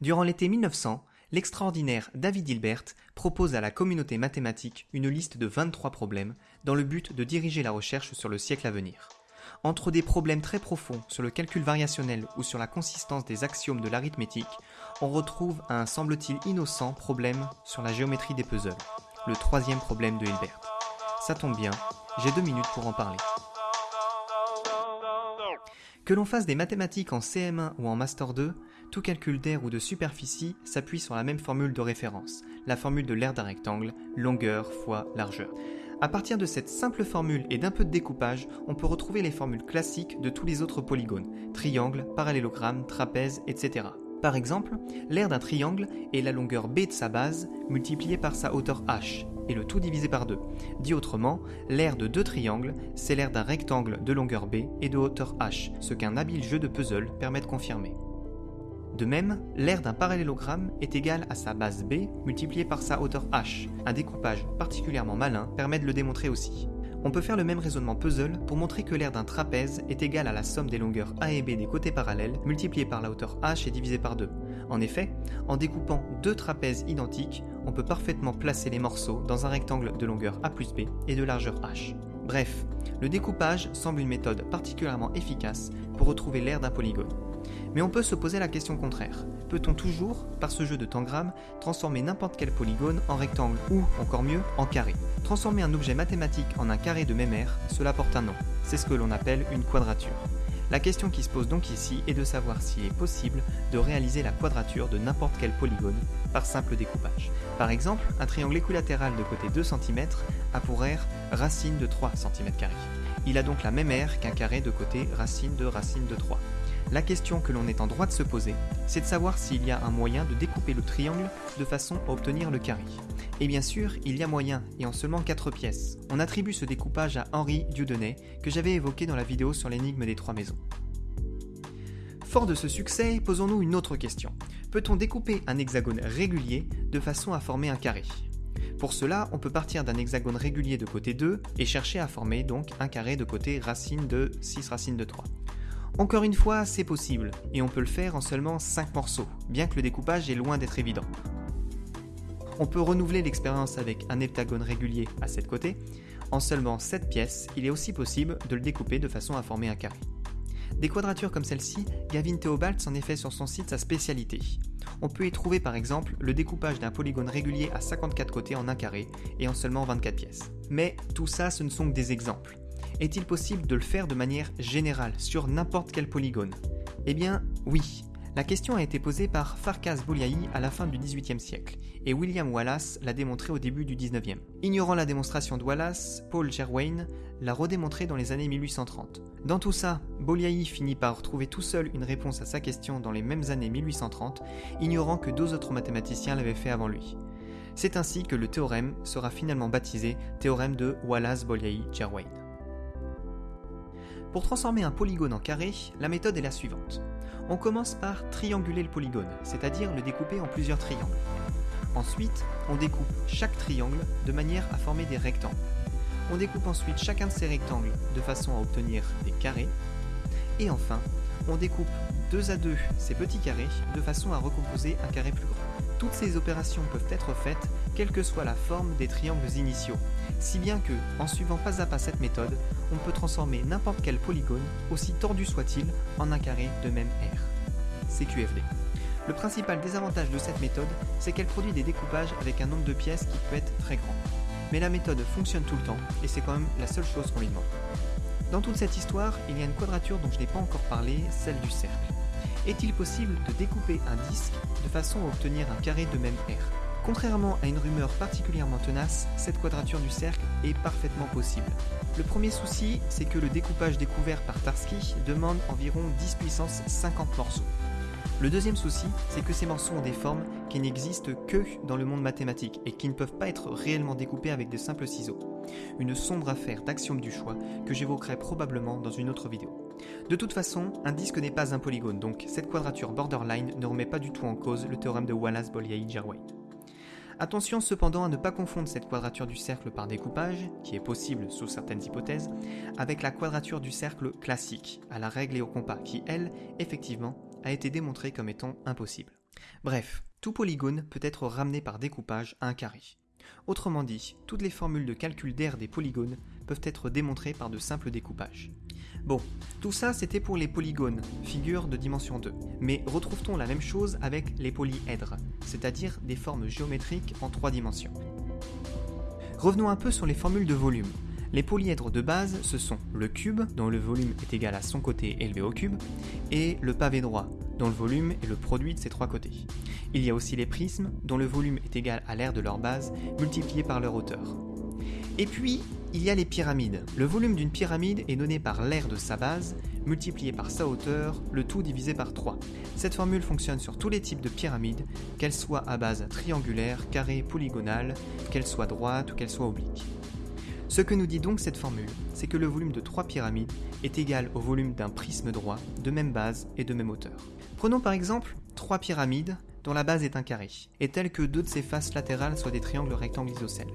Durant l'été 1900, l'extraordinaire David Hilbert propose à la communauté mathématique une liste de 23 problèmes dans le but de diriger la recherche sur le siècle à venir. Entre des problèmes très profonds sur le calcul variationnel ou sur la consistance des axiomes de l'arithmétique, on retrouve un semble-t-il innocent problème sur la géométrie des puzzles, le troisième problème de Hilbert. Ça tombe bien, j'ai deux minutes pour en parler. Que l'on fasse des mathématiques en CM1 ou en Master 2, tout calcul d'air ou de superficie s'appuie sur la même formule de référence, la formule de l'aire d'un rectangle, longueur fois largeur. À partir de cette simple formule et d'un peu de découpage, on peut retrouver les formules classiques de tous les autres polygones, triangle, parallélogramme, trapèze, etc. Par exemple, l'aire d'un triangle est la longueur b de sa base multipliée par sa hauteur h, et le tout divisé par 2. Dit autrement, l'aire de deux triangles, c'est l'aire d'un rectangle de longueur b et de hauteur h, ce qu'un habile jeu de puzzle permet de confirmer. De même, l'aire d'un parallélogramme est égale à sa base b multipliée par sa hauteur h. Un découpage particulièrement malin permet de le démontrer aussi. On peut faire le même raisonnement puzzle pour montrer que l'aire d'un trapèze est égale à la somme des longueurs A et B des côtés parallèles multipliée par la hauteur h et divisée par 2. En effet, en découpant deux trapèzes identiques, on peut parfaitement placer les morceaux dans un rectangle de longueur A plus B et de largeur h. Bref, le découpage semble une méthode particulièrement efficace pour retrouver l'aire d'un polygone. Mais on peut se poser la question contraire. Peut-on toujours, par ce jeu de tangram, transformer n'importe quel polygone en rectangle ou, encore mieux, en carré? Transformer un objet mathématique en un carré de même aire, cela porte un nom. C'est ce que l'on appelle une quadrature. La question qui se pose donc ici est de savoir s'il est possible de réaliser la quadrature de n'importe quel polygone par simple découpage. Par exemple, un triangle équilatéral de côté 2 cm a pour aire racine de 3 cm. Il a donc la même aire qu'un carré de côté racine de racine de 3. La question que l'on est en droit de se poser, c'est de savoir s'il y a un moyen de découper le triangle de façon à obtenir le carré. Et bien sûr, il y a moyen, et en seulement 4 pièces. On attribue ce découpage à Henri Dieudonné, que j'avais évoqué dans la vidéo sur l'énigme des trois maisons. Fort de ce succès, posons-nous une autre question. Peut-on découper un hexagone régulier de façon à former un carré? Pour cela, on peut partir d'un hexagone régulier de côté 2 et chercher à former donc un carré de côté racine de 6 racine de 3. Encore une fois, c'est possible, et on peut le faire en seulement 5 morceaux, bien que le découpage est loin d'être évident. On peut renouveler l'expérience avec un heptagone régulier à 7 côtés. En seulement 7 pièces, il est aussi possible de le découper de façon à former un carré. Des quadratures comme celle-ci, Gavin Theobald en est fait sur son site sa spécialité. On peut y trouver par exemple le découpage d'un polygone régulier à 54 côtés en un carré et en seulement 24 pièces. Mais tout ça, ce ne sont que des exemples. Est-il possible de le faire de manière générale sur n'importe quel polygone? Eh bien, oui. La question a été posée par Farkas Bolyai à la fin du XVIIIe siècle, et William Wallace l'a démontré au début du XIXe. Ignorant la démonstration de Wallace, Paul Gerwain l'a redémontré dans les années 1830. Dans tout ça, Bolyai finit par trouver tout seul une réponse à sa question dans les mêmes années 1830, ignorant que deux autres mathématiciens l'avaient fait avant lui. C'est ainsi que le théorème sera finalement baptisé théorème de Wallace-Bolyai-Gerwain. Pour transformer un polygone en carré, la méthode est la suivante. On commence par trianguler le polygone, c'est-à-dire le découper en plusieurs triangles. Ensuite, on découpe chaque triangle de manière à former des rectangles. On découpe ensuite chacun de ces rectangles de façon à obtenir des carrés. Et enfin, on découpe deux à deux ces petits carrés de façon à recomposer un carré plus grand. Toutes ces opérations peuvent être faites quelle que soit la forme des triangles initiaux, si bien que, en suivant pas à pas cette méthode, on peut transformer n'importe quel polygone, aussi tordu soit-il, en un carré de même aire. QFD. Le principal désavantage de cette méthode, c'est qu'elle produit des découpages avec un nombre de pièces qui peut être très grand. Mais la méthode fonctionne tout le temps, et c'est quand même la seule chose qu'on lui demande. Dans toute cette histoire, il y a une quadrature dont je n'ai pas encore parlé, celle du cercle. Est-il possible de découper un disque de façon à obtenir un carré de même aire Contrairement à une rumeur particulièrement tenace, cette quadrature du cercle est parfaitement possible. Le premier souci, c'est que le découpage découvert par Tarski demande environ 10 puissance 50 morceaux. Le deuxième souci, c'est que ces morceaux ont des formes qui n'existent que dans le monde mathématique et qui ne peuvent pas être réellement découpés avec de simples ciseaux. Une sombre affaire d'axiome du choix que j'évoquerai probablement dans une autre vidéo. De toute façon, un disque n'est pas un polygone, donc cette quadrature borderline ne remet pas du tout en cause le théorème de Wallace-Bolyai-Jerway. Attention cependant à ne pas confondre cette quadrature du cercle par découpage, qui est possible sous certaines hypothèses, avec la quadrature du cercle classique, à la règle et au compas, qui elle, effectivement, a été démontrée comme étant impossible. Bref, tout polygone peut être ramené par découpage à un carré. Autrement dit, toutes les formules de calcul d'air des polygones peuvent être démontrées par de simples découpages. Bon, tout ça c'était pour les polygones, figures de dimension 2. Mais retrouve-t-on la même chose avec les polyèdres, c'est-à-dire des formes géométriques en 3 dimensions? Revenons un peu sur les formules de volume. Les polyèdres de base, ce sont le cube, dont le volume est égal à son côté élevé au cube, et le pavé droit, dont le volume est le produit de ses trois côtés. Il y a aussi les prismes, dont le volume est égal à l'aire de leur base, multiplié par leur hauteur. Et puis, il y a les pyramides. Le volume d'une pyramide est donné par l'aire de sa base, multiplié par sa hauteur, le tout divisé par 3. Cette formule fonctionne sur tous les types de pyramides, qu'elles soient à base triangulaire, carrée, polygonale, qu'elles soient droites ou qu'elles soient obliques. Ce que nous dit donc cette formule, c'est que le volume de trois pyramides est égal au volume d'un prisme droit de même base et de même hauteur. Prenons par exemple trois pyramides dont la base est un carré, et telles que deux de ses faces latérales soient des triangles rectangles isocèles.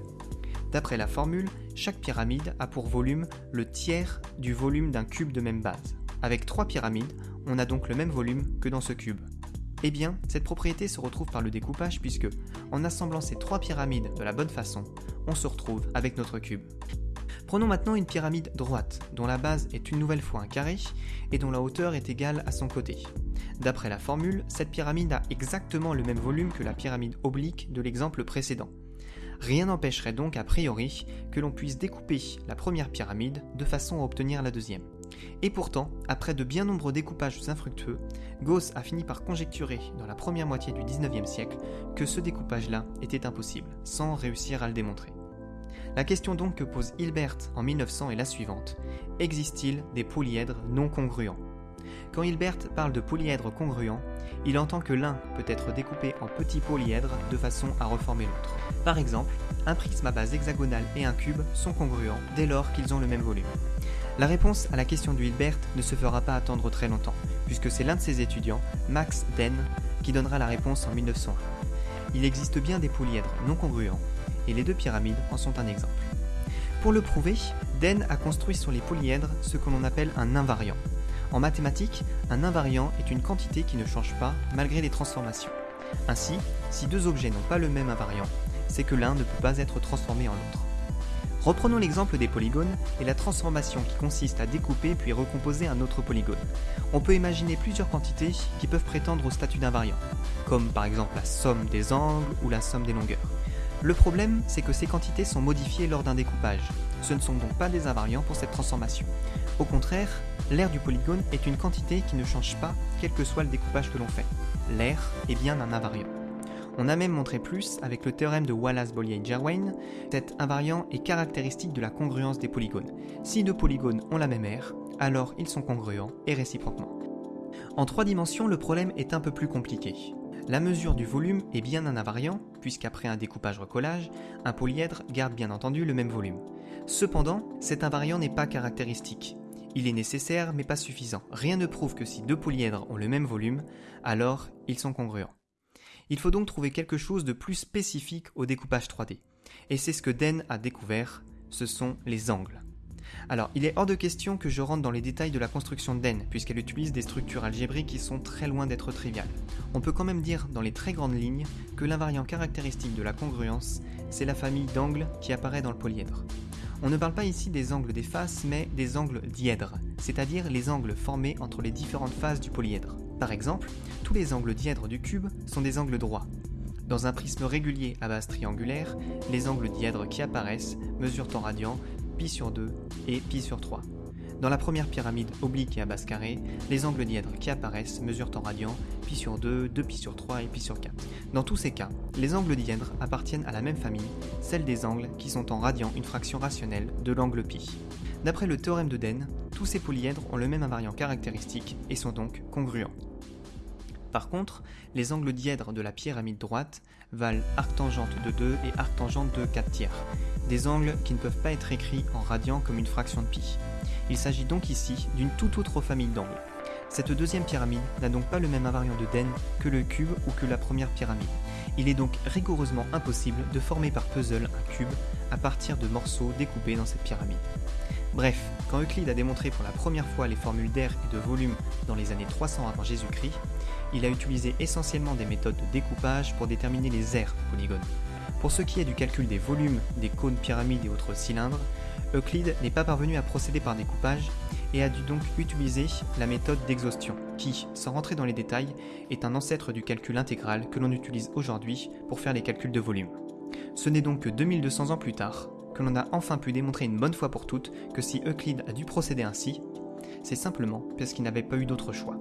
D'après la formule, chaque pyramide a pour volume le tiers du volume d'un cube de même base. Avec trois pyramides, on a donc le même volume que dans ce cube. Eh bien, cette propriété se retrouve par le découpage puisque, en assemblant ces trois pyramides de la bonne façon, on se retrouve avec notre cube. Prenons maintenant une pyramide droite, dont la base est une nouvelle fois un carré et dont la hauteur est égale à son côté. D'après la formule, cette pyramide a exactement le même volume que la pyramide oblique de l'exemple précédent. Rien n'empêcherait donc a priori que l'on puisse découper la première pyramide de façon à obtenir la deuxième. Et pourtant, après de bien nombreux découpages infructueux, Gauss a fini par conjecturer dans la première moitié du 19e siècle que ce découpage-là était impossible, sans réussir à le démontrer. La question donc que pose Hilbert en 1900 est la suivante. Existe-t-il des polyèdres non congruents? Quand Hilbert parle de polyèdres congruents, il entend que l'un peut être découpé en petits polyèdres de façon à reformer l'autre. Par exemple, un prisme à base hexagonale et un cube sont congruents dès lors qu'ils ont le même volume. La réponse à la question du Hilbert ne se fera pas attendre très longtemps, puisque c'est l'un de ses étudiants, Max Den, qui donnera la réponse en 1901. Il existe bien des polyèdres non congruents, et les deux pyramides en sont un exemple. Pour le prouver, Den a construit sur les polyèdres ce que l'on appelle un invariant. En mathématiques, un invariant est une quantité qui ne change pas malgré les transformations. Ainsi, si deux objets n'ont pas le même invariant, c'est que l'un ne peut pas être transformé en l'autre. Reprenons l'exemple des polygones et la transformation qui consiste à découper puis recomposer un autre polygone. On peut imaginer plusieurs quantités qui peuvent prétendre au statut d'invariant, comme par exemple la somme des angles ou la somme des longueurs. Le problème, c'est que ces quantités sont modifiées lors d'un découpage. Ce ne sont donc pas des invariants pour cette transformation. Au contraire, l'aire du polygone est une quantité qui ne change pas quel que soit le découpage que l'on fait. L'aire est bien un invariant. On a même montré plus avec le théorème de Wallace-Bollier-Jerwain. Cet invariant est caractéristique de la congruence des polygones. Si deux polygones ont la même aire, alors ils sont congruents et réciproquement. En trois dimensions, le problème est un peu plus compliqué. La mesure du volume est bien un invariant, puisqu'après un découpage-recollage, un polyèdre garde bien entendu le même volume. Cependant, cet invariant n'est pas caractéristique. Il est nécessaire mais pas suffisant. Rien ne prouve que si deux polyèdres ont le même volume, alors ils sont congruents. Il faut donc trouver quelque chose de plus spécifique au découpage 3D. Et c'est ce que Den a découvert, ce sont les angles. Alors, il est hors de question que je rentre dans les détails de la construction d'En, puisqu'elle utilise des structures algébriques qui sont très loin d'être triviales. On peut quand même dire, dans les très grandes lignes, que l'invariant caractéristique de la congruence, c'est la famille d'angles qui apparaît dans le polyèdre. On ne parle pas ici des angles des faces, mais des angles dièdres, c'est-à-dire les angles formés entre les différentes faces du polyèdre. Par exemple, tous les angles dièdres du cube sont des angles droits. Dans un prisme régulier à base triangulaire, les angles dièdres qui apparaissent mesurent en radians pi sur 2 et pi sur 3. Dans la première pyramide oblique et à base carrée, les angles dièdres qui apparaissent mesurent en radians pi sur 2, 2 pi sur 3 et pi sur 4. Dans tous ces cas, les angles dièdres appartiennent à la même famille, celle des angles qui sont en radian une fraction rationnelle de l'angle pi. D'après le théorème de Den, tous ces polyèdres ont le même invariant caractéristique et sont donc congruents. Par contre, les angles dièdres de la pyramide droite valent arctangente de 2 et arctangente de 4 tiers, des angles qui ne peuvent pas être écrits en radian comme une fraction de pi. Il s'agit donc ici d'une toute autre famille d'angles. Cette deuxième pyramide n'a donc pas le même invariant de Den que le cube ou que la première pyramide. Il est donc rigoureusement impossible de former par puzzle un cube à partir de morceaux découpés dans cette pyramide. Bref, quand Euclide a démontré pour la première fois les formules d'air et de volume dans les années 300 avant Jésus-Christ, il a utilisé essentiellement des méthodes de découpage pour déterminer les aires polygones. Pour ce qui est du calcul des volumes des cônes pyramides et autres cylindres, Euclide n'est pas parvenu à procéder par découpage et a dû donc utiliser la méthode d'exhaustion, qui, sans rentrer dans les détails, est un ancêtre du calcul intégral que l'on utilise aujourd'hui pour faire les calculs de volume. Ce n'est donc que 2200 ans plus tard que l'on a enfin pu démontrer une bonne fois pour toutes que si Euclide a dû procéder ainsi, c'est simplement parce qu'il n'avait pas eu d'autre choix.